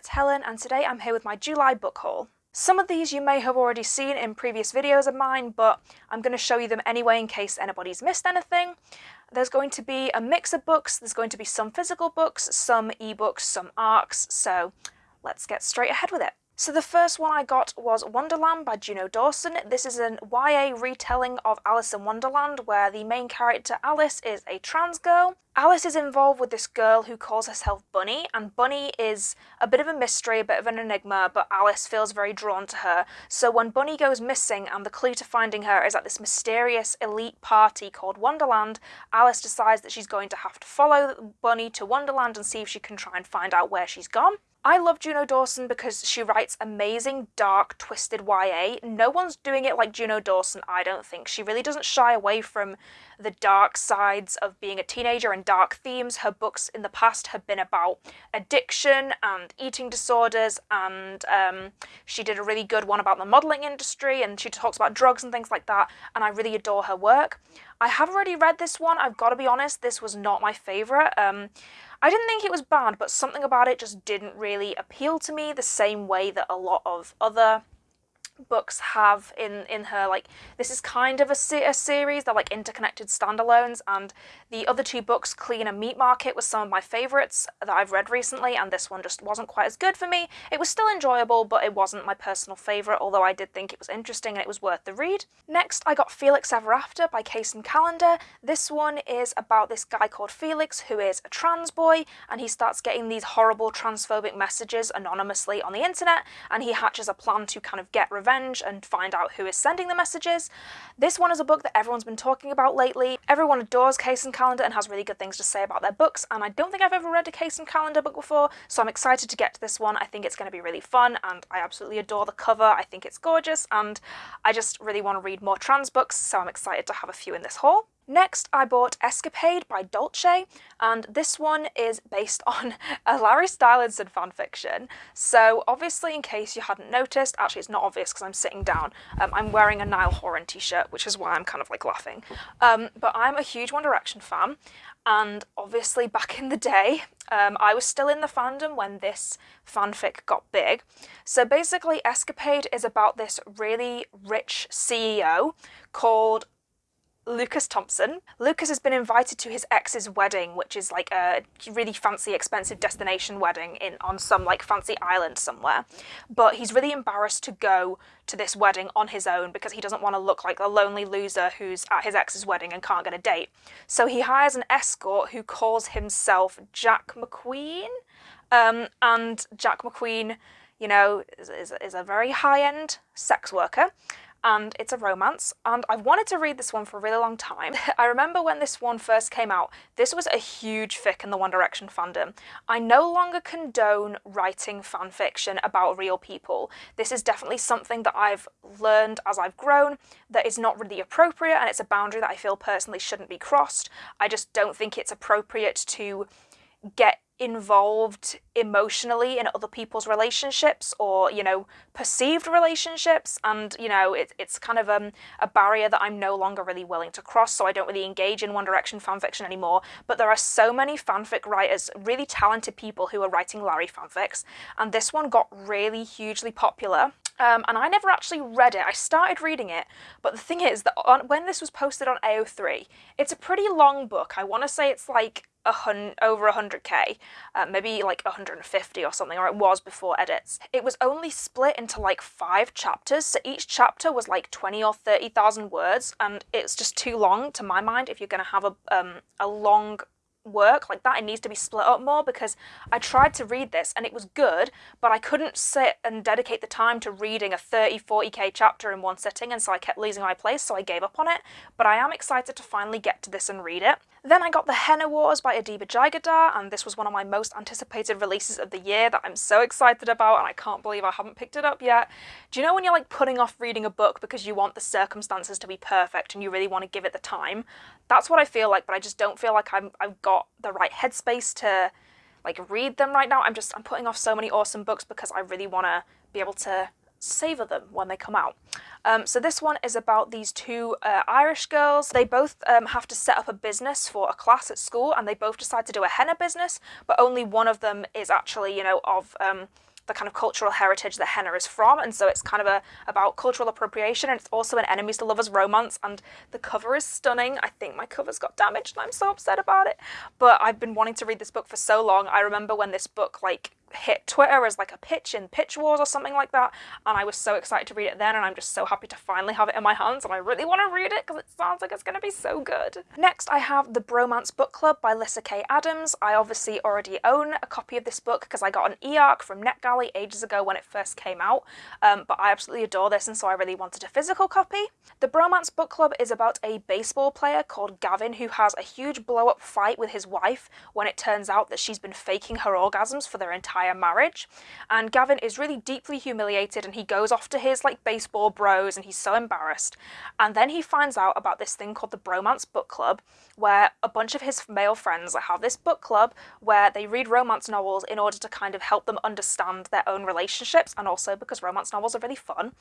it's Helen and today I'm here with my July book haul. Some of these you may have already seen in previous videos of mine, but I'm going to show you them anyway in case anybody's missed anything. There's going to be a mix of books, there's going to be some physical books, some ebooks, some ARCs, so let's get straight ahead with it. So the first one I got was Wonderland by Juno Dawson. This is an YA retelling of Alice in Wonderland where the main character Alice is a trans girl. Alice is involved with this girl who calls herself Bunny and Bunny is a bit of a mystery, a bit of an enigma, but Alice feels very drawn to her. So when Bunny goes missing and the clue to finding her is at this mysterious elite party called Wonderland, Alice decides that she's going to have to follow Bunny to Wonderland and see if she can try and find out where she's gone. I love Juno Dawson because she writes amazing, dark, twisted YA. No one's doing it like Juno Dawson, I don't think. She really doesn't shy away from the dark sides of being a teenager and dark themes. Her books in the past have been about addiction and eating disorders, and um, she did a really good one about the modelling industry, and she talks about drugs and things like that, and I really adore her work. I have already read this one, I've got to be honest, this was not my favourite. Um, I didn't think it was bad, but something about it just didn't really appeal to me the same way that a lot of other books have in in her like this is kind of a, se a series they're like interconnected standalones and the other two books clean and meat market was some of my favorites that i've read recently and this one just wasn't quite as good for me. It was still enjoyable but it wasn't my personal favorite although i did think it was interesting and it was worth the read. Next i got felix ever after by Kacen Callender this one is about this guy called felix who is a trans boy and he starts getting these horrible transphobic messages anonymously on the internet and he hatches a plan to kind of get revenge revenge and find out who is sending the messages. This one is a book that everyone's been talking about lately. Everyone adores Kacen Callender and has really good things to say about their books, and I don't think I've ever read a Kacen Callender book before, so I'm excited to get to this one. I think it's going to be really fun, and I absolutely adore the cover. I think it's gorgeous, and I just really want to read more trans books, so I'm excited to have a few in this haul. Next, I bought Escapade by Dolce, and this one is based on a Larry Stylinson fanfiction. So obviously, in case you hadn't noticed, actually it's not obvious because I'm sitting down, um, I'm wearing a Niall Horan t-shirt, which is why I'm kind of like laughing. Um, but I'm a huge One Direction fan, and obviously back in the day, um, I was still in the fandom when this fanfic got big. So basically, Escapade is about this really rich CEO called Lucas Thompson. Lucas has been invited to his ex's wedding, which is like a really fancy, expensive destination wedding in on some like fancy island somewhere. But he's really embarrassed to go to this wedding on his own because he doesn't want to look like a lonely loser who's at his ex's wedding and can't get a date. So he hires an escort who calls himself Jack McQueen. Um, and Jack McQueen, you know, is, is, is a very high-end sex worker and it's a romance, and I've wanted to read this one for a really long time. I remember when this one first came out, this was a huge fic in the One Direction fandom. I no longer condone writing fanfiction about real people. This is definitely something that I've learned as I've grown that is not really appropriate, and it's a boundary that I feel personally shouldn't be crossed. I just don't think it's appropriate to get involved emotionally in other people's relationships or you know perceived relationships. And you know it, it's kind of um, a barrier that i'm no longer really willing to cross so i don't really engage in one direction fanfiction anymore. But there are so many fanfic writers really talented people who are writing larry fanfics and this one got really hugely popular um, and I never actually read it. I started reading it, but the thing is that on, when this was posted on AO3, it's a pretty long book. I want to say it's like a hun over 100k, uh, maybe like 150 or something, or it was before edits. It was only split into like five chapters, so each chapter was like 20 or 30,000 words, and it's just too long to my mind if you're going to have a, um, a long work like that it needs to be split up more because I tried to read this and it was good but I couldn't sit and dedicate the time to reading a 30 40k chapter in one sitting and so I kept losing my place so I gave up on it but I am excited to finally get to this and read it. Then I got The Henna Wars by Adiba Jaigirdar and this was one of my most anticipated releases of the year that I'm so excited about and I can't believe I haven't picked it up yet. Do you know when you're like putting off reading a book because you want the circumstances to be perfect and you really want to give it the time? That's what I feel like but I just don't feel like I'm, I've got the right headspace to like read them right now. I'm just I'm putting off so many awesome books because I really want to be able to savor them when they come out. Um, so this one is about these two uh, Irish girls. They both um, have to set up a business for a class at school and they both decide to do a henna business, but only one of them is actually, you know, of um, the kind of cultural heritage that Henna is from, and so it's kind of a about cultural appropriation, and it's also an enemies to lovers romance, and the cover is stunning. I think my cover's got damaged, and I'm so upset about it. But I've been wanting to read this book for so long. I remember when this book like hit Twitter as like a pitch in Pitch Wars or something like that, and I was so excited to read it then, and I'm just so happy to finally have it in my hands, and I really want to read it because it sounds like it's going to be so good. Next, I have The Bromance Book Club by Lyssa Kay Adams. I obviously already own a copy of this book because I got an e-arc from NetGalley ages ago when it first came out, um, but I absolutely adore this, and so I really wanted a physical copy. The Bromance Book Club is about a baseball player called Gavin who has a huge blow-up fight with his wife when it turns out that she's been faking her orgasms for their entire entire marriage. And Gavin is really deeply humiliated and he goes off to his like baseball bros and he's so embarrassed. And then he finds out about this thing called the Bromance Book Club, where a bunch of his male friends have this book club where they read romance novels in order to kind of help them understand their own relationships and also because romance novels are really fun.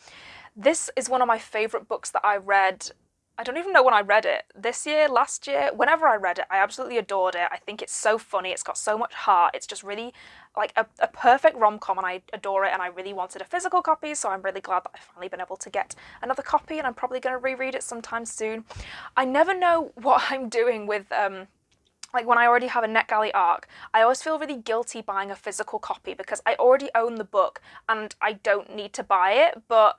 This is one of my favourite books that I read I don't even know when I read it. This year, last year, whenever I read it, I absolutely adored it. I think it's so funny. It's got so much heart. It's just really like a, a perfect rom-com and I adore it and I really wanted a physical copy so I'm really glad that I've finally been able to get another copy and I'm probably going to reread it sometime soon. I never know what I'm doing with um, like when I already have a NetGalley arc, I always feel really guilty buying a physical copy because I already own the book and I don't need to buy it, but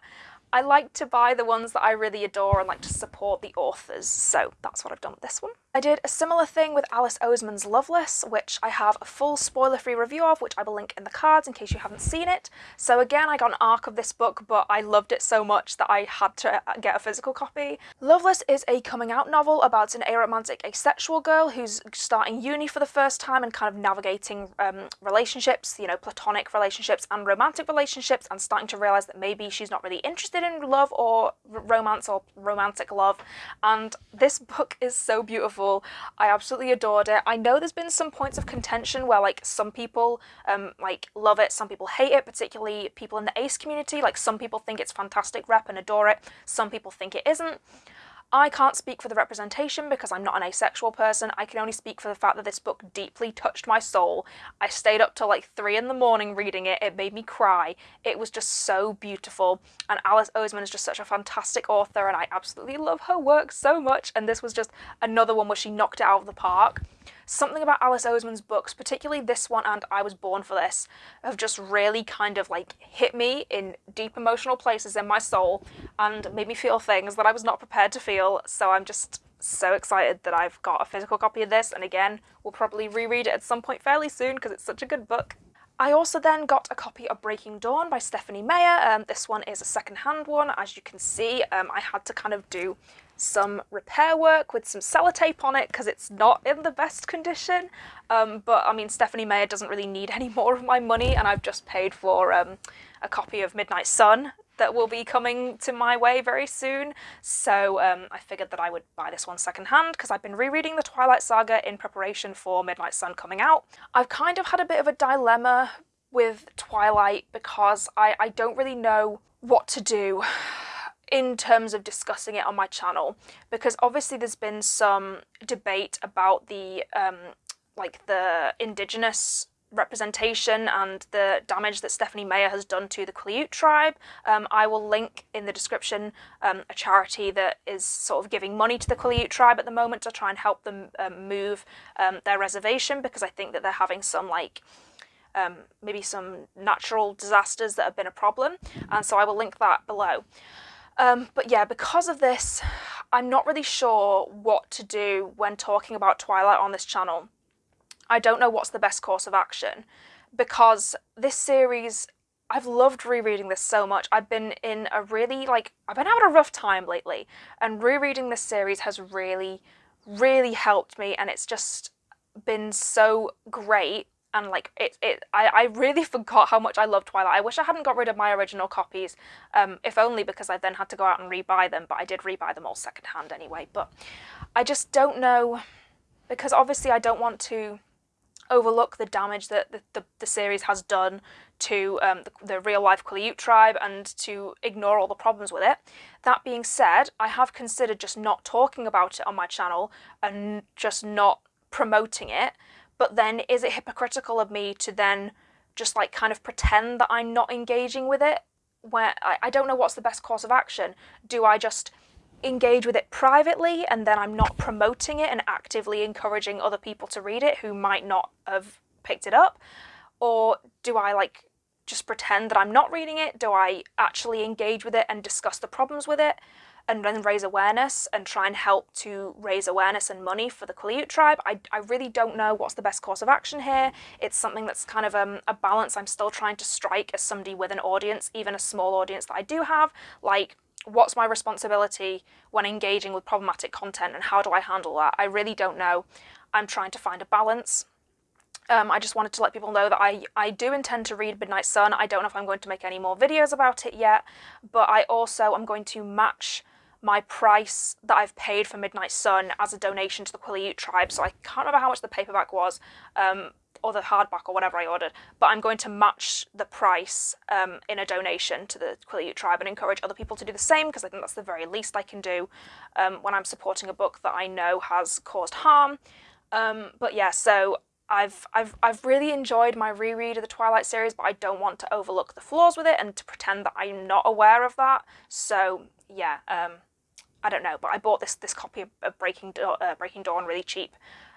I like to buy the ones that I really adore and like to support the authors, so that's what I've done with this one. I did a similar thing with Alice Oseman's Loveless, which I have a full spoiler-free review of, which I will link in the cards in case you haven't seen it. So again, I got an arc of this book, but I loved it so much that I had to get a physical copy. Loveless is a coming-out novel about an aromantic asexual girl who's starting uni for the first time and kind of navigating um, relationships, you know, platonic relationships and romantic relationships, and starting to realise that maybe she's not really interested in love or romance or romantic love. And this book is so beautiful beautiful. I absolutely adored it. I know there's been some points of contention where like some people um, like love it, some people hate it, particularly people in the ace community. Like some people think it's fantastic rep and adore it, some people think it isn't. I can't speak for the representation because I'm not an asexual person. I can only speak for the fact that this book deeply touched my soul. I stayed up till like three in the morning reading it. It made me cry. It was just so beautiful. And Alice Oseman is just such a fantastic author and I absolutely love her work so much. And this was just another one where she knocked it out of the park. Something about Alice Oseman's books, particularly this one and I Was Born for This, have just really kind of like hit me in deep emotional places in my soul and made me feel things that I was not prepared to feel. So I'm just so excited that I've got a physical copy of this and again, we'll probably reread it at some point fairly soon because it's such a good book. I also then got a copy of Breaking Dawn by Stephenie Meyer. Um, this one is a second-hand one. As you can see, um, I had to kind of do some repair work with some sellotape on it because it's not in the best condition. Um, but I mean, Stephenie Meyer doesn't really need any more of my money and I've just paid for um, a copy of Midnight Sun that will be coming to my way very soon. So um, I figured that I would buy this one secondhand because I've been rereading the Twilight Saga in preparation for Midnight Sun coming out. I've kind of had a bit of a dilemma with Twilight because I, I don't really know what to do in terms of discussing it on my channel because obviously there's been some debate about the um, like the indigenous representation and the damage that Stephenie Meyer has done to the Quileute tribe. Um, I will link in the description um, a charity that is sort of giving money to the Quileute tribe at the moment to try and help them um, move um, their reservation because I think that they're having some like um, maybe some natural disasters that have been a problem and so I will link that below. Um, but yeah, because of this, I'm not really sure what to do when talking about Twilight on this channel. I don't know what's the best course of action because this series, I've loved rereading this so much. I've been in a really, like, I've been having a rough time lately and rereading this series has really, really helped me and it's just been so great and like it, it I, I really forgot how much I love Twilight. I wish I hadn't got rid of my original copies, um, if only because I then had to go out and rebuy them, but I did rebuy them all secondhand anyway. But I just don't know, because obviously I don't want to overlook the damage that the, the, the series has done to um, the, the real-life Quileute tribe and to ignore all the problems with it. That being said, I have considered just not talking about it on my channel and just not promoting it but then is it hypocritical of me to then just like kind of pretend that I'm not engaging with it. Where I, I don't know what's the best course of action. Do I just engage with it privately and then I'm not promoting it and actively encouraging other people to read it who might not have picked it up? Or do I like just pretend that I'm not reading it? Do I actually engage with it and discuss the problems with it? And then raise awareness and try and help to raise awareness and money for the Quileute tribe. I, I really don't know what's the best course of action here. It's something that's kind of um, a balance I'm still trying to strike as somebody with an audience, even a small audience that I do have. Like, what's my responsibility when engaging with problematic content and how do I handle that? I really don't know. I'm trying to find a balance. Um, I just wanted to let people know that I, I do intend to read Midnight Sun. I don't know if I'm going to make any more videos about it yet, but I also am going to match my price that I've paid for Midnight Sun as a donation to the Quileute tribe. So I can't remember how much the paperback was, um, or the hardback or whatever I ordered, but I'm going to match the price um, in a donation to the Quileute tribe and encourage other people to do the same because I think that's the very least I can do um, when I'm supporting a book that I know has caused harm. Um, but yeah, so I've, I've, I've really enjoyed my reread of the Twilight series, but I don't want to overlook the flaws with it and to pretend that I'm not aware of that. So yeah, um, I don't know, but I bought this this copy of Breaking uh, Breaking Dawn really cheap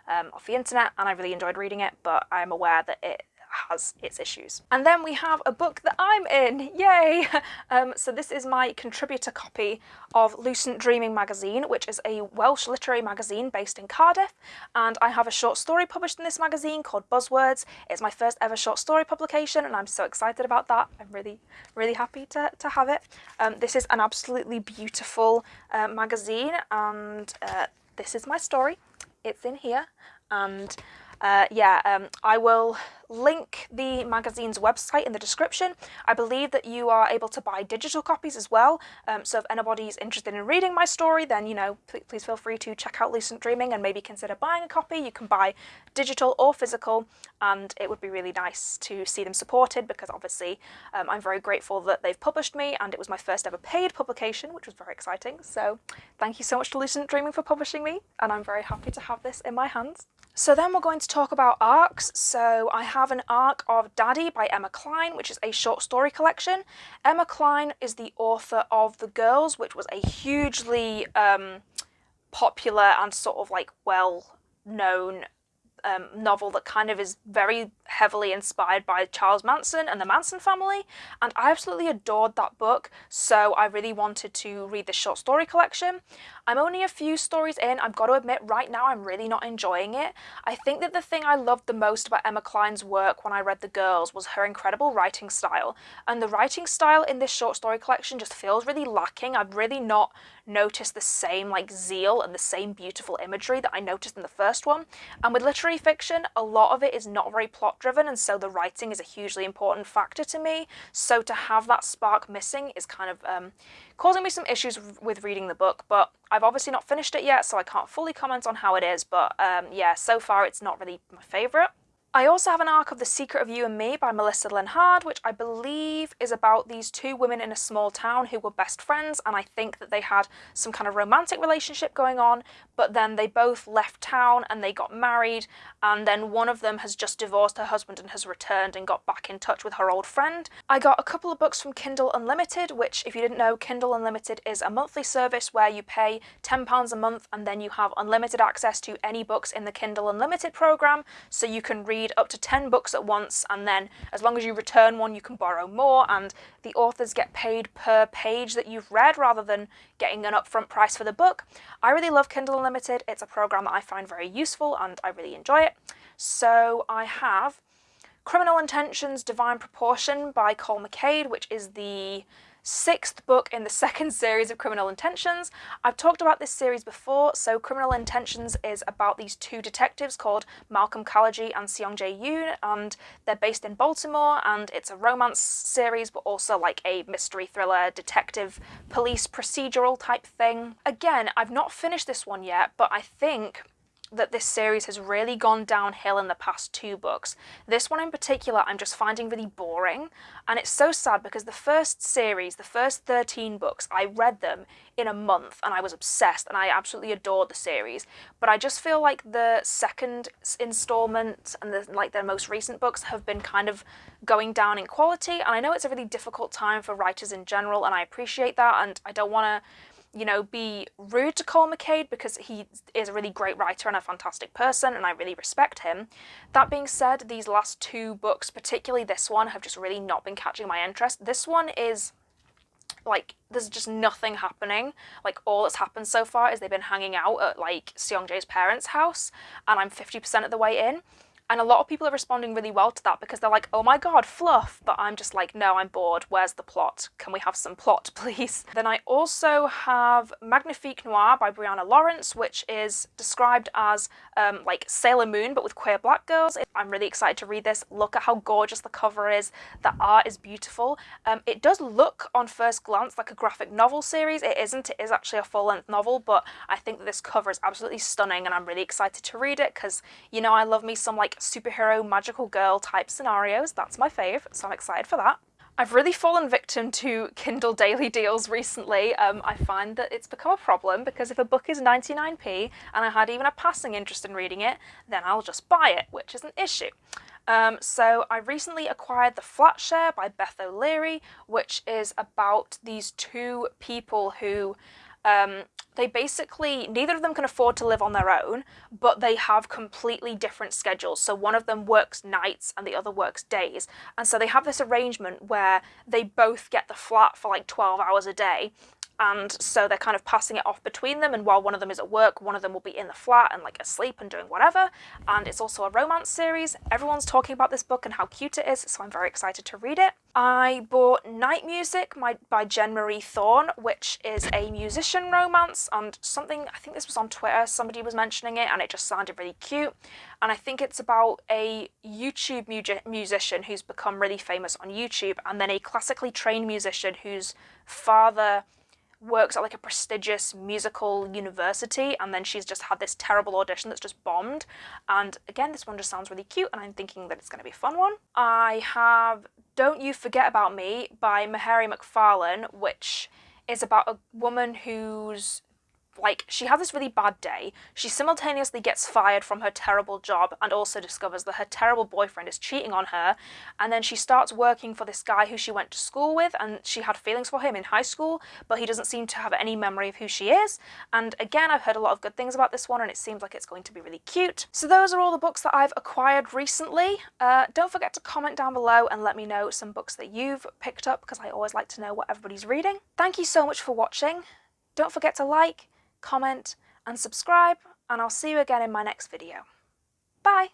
um, off the internet, and I really enjoyed reading it. But I'm aware that it has its issues. And then we have a book that I'm in, yay! Um, so this is my contributor copy of Lucent Dreaming magazine, which is a Welsh literary magazine based in Cardiff, and I have a short story published in this magazine called Buzzwords. It's my first ever short story publication, and I'm so excited about that. I'm really, really happy to, to have it. Um, this is an absolutely beautiful uh, magazine, and uh, this is my story. It's in here, and uh, yeah, um, I will link the magazine's website in the description. I believe that you are able to buy digital copies as well, um, so if anybody's interested in reading my story, then, you know, please feel free to check out Lucent Dreaming and maybe consider buying a copy. You can buy digital or physical, and it would be really nice to see them supported because obviously um, I'm very grateful that they've published me and it was my first ever paid publication, which was very exciting. So thank you so much to Lucent Dreaming for publishing me, and I'm very happy to have this in my hands. So then we're going to talk about arcs. So I have an arc of Daddy by Emma Cline, which is a short story collection. Emma Cline is the author of The Girls, which was a hugely um, popular and sort of like well known um, novel that kind of is very heavily inspired by Charles Manson and the Manson family, and I absolutely adored that book, so I really wanted to read the short story collection. I'm only a few stories in, I've got to admit right now I'm really not enjoying it. I think that the thing I loved the most about Emma Cline's work when I read The Girls was her incredible writing style, and the writing style in this short story collection just feels really lacking. I've really not noticed the same like zeal and the same beautiful imagery that I noticed in the first one. And with literary fiction, a lot of it is not very plot driven and so the writing is a hugely important factor to me. So to have that spark missing is kind of um, causing me some issues with reading the book, but I've obviously not finished it yet, so I can't fully comment on how it is, but um, yeah, so far it's not really my favourite. I also have an arc of The Secret of You and Me by Melissa Lenhardt, which I believe is about these two women in a small town who were best friends, and I think that they had some kind of romantic relationship going on, but then they both left town and they got married, and then one of them has just divorced her husband and has returned and got back in touch with her old friend. I got a couple of books from Kindle Unlimited, which, if you didn't know, Kindle Unlimited is a monthly service where you pay £10 a month and then you have unlimited access to any books in the Kindle Unlimited program, so you can read read up to 10 books at once and then as long as you return one you can borrow more and the authors get paid per page that you've read rather than getting an upfront price for the book. I really love Kindle Unlimited. It's a program that I find very useful and I really enjoy it. So I have Criminal Intentions Divine Proportion by Cole McCade, which is the sixth book in the second series of Criminal Intentions. I've talked about this series before, so Criminal Intentions is about these two detectives called Malcolm Khalaji and Seong Jae Yoon, and they're based in Baltimore, and it's a romance series, but also like a mystery thriller, detective, police procedural type thing. Again, I've not finished this one yet, but I think that this series has really gone downhill in the past two books. This one in particular I'm just finding really boring and it's so sad because the first series, the first 13 books, I read them in a month and I was obsessed and I absolutely adored the series. But I just feel like the second installment and the like the most recent books have been kind of going down in quality and I know it's a really difficult time for writers in general and I appreciate that and I don't want to you know, be rude to Cole McCade because he is a really great writer and a fantastic person and I really respect him. That being said, these last two books, particularly this one, have just really not been catching my interest. This one is like there's just nothing happening. Like all that's happened so far is they've been hanging out at like Seongjae's parents' house and I'm 50% of the way in. And a lot of people are responding really well to that because they're like, oh my god, fluff. But I'm just like, no, I'm bored. Where's the plot? Can we have some plot, please? Then I also have Magnifique Noir by Briana Lawrence, which is described as um, like Sailor Moon, but with queer black girls. I'm really excited to read this. Look at how gorgeous the cover is. The art is beautiful. Um, it does look on first glance like a graphic novel series. It isn't. It is actually a full-length novel, but I think this cover is absolutely stunning and I'm really excited to read it because, you know, I love me some like superhero magical girl type scenarios. That's my fave, so I'm excited for that. I've really fallen victim to Kindle daily deals recently. Um, I find that it's become a problem because if a book is 99p and I had even a passing interest in reading it, then I'll just buy it, which is an issue. Um, so I recently acquired The Flatshare by Beth O'Leary, which is about these two people who um, they basically, neither of them can afford to live on their own, but they have completely different schedules. So one of them works nights and the other works days. And so they have this arrangement where they both get the flat for like 12 hours a day and so they're kind of passing it off between them and while one of them is at work one of them will be in the flat and like asleep and doing whatever. And it's also a romance series. Everyone's talking about this book and how cute it is so i'm very excited to read it. I bought night music by jenn marie thorne which is a musician romance and something i think this was on twitter somebody was mentioning it and it just sounded really cute. And i think it's about a youtube mu musician who's become really famous on youtube and then a classically trained musician whose father works at like a prestigious musical university and then she's just had this terrible audition that's just bombed and again this one just sounds really cute and I'm thinking that it's going to be a fun one. I have Don't You Forget About Me by Mhairi McFarlane which is about a woman who's like she has this really bad day. She simultaneously gets fired from her terrible job and also discovers that her terrible boyfriend is cheating on her. And then she starts working for this guy who she went to school with and she had feelings for him in high school but he doesn't seem to have any memory of who she is. And again I've heard a lot of good things about this one and it seems like it's going to be really cute. So those are all the books that I've acquired recently. Uh, don't forget to comment down below and let me know some books that you've picked up because I always like to know what everybody's reading. Thank you so much for watching. Don't forget to like comment and subscribe and I'll see you again in my next video. Bye!